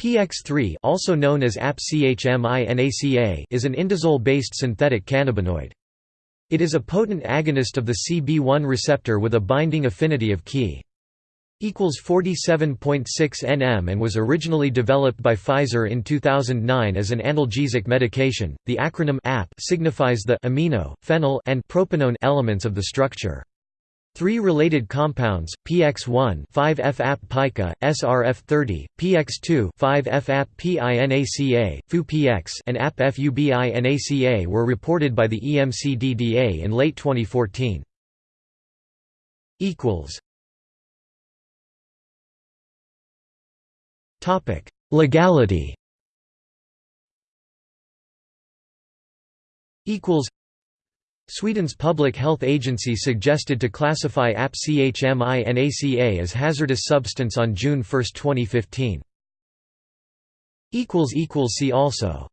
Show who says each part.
Speaker 1: PX3 also known as APP-CHMINACA is an indazole-based synthetic cannabinoid. It is a potent agonist of the CB1 receptor with a binding affinity of Ki equals 47.6 nm and was originally developed by Pfizer in 2009 as an analgesic medication. The acronym AP signifies the amino, phenyl, and propanone elements of the structure. Three related compounds, PX1 5F-APP-PICA, SRF30, PX2 5F-APP-PINACA, FU-PX and APP-FUBINACA were reported by the EMCDDA in late 2014. Legality Sweden's public health agency suggested to classify APCHMI as hazardous substance on June 1, 2015. See also